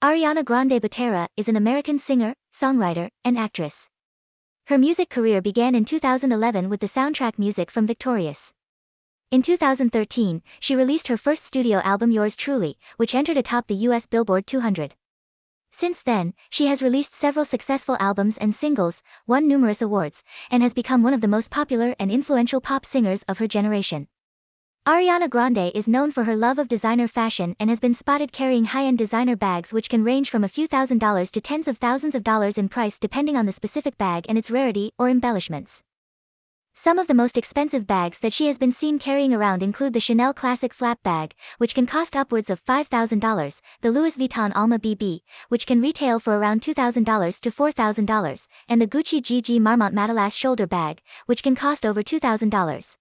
Ariana Grande Butera is an American singer, songwriter, and actress. Her music career began in 2011 with the soundtrack music from Victorious. In 2013, she released her first studio album Yours Truly, which entered atop the US Billboard 200. Since then, she has released several successful albums and singles, won numerous awards, and has become one of the most popular and influential pop singers of her generation. Ariana Grande is known for her love of designer fashion and has been spotted carrying high-end designer bags which can range from a few thousand dollars to tens of thousands of dollars in price depending on the specific bag and its rarity or embellishments. Some of the most expensive bags that she has been seen carrying around include the Chanel Classic Flap Bag, which can cost upwards of $5,000, the Louis Vuitton Alma BB, which can retail for around $2,000 to $4,000, and the Gucci GG Marmont Matelassé Shoulder Bag, which can cost over $2,000.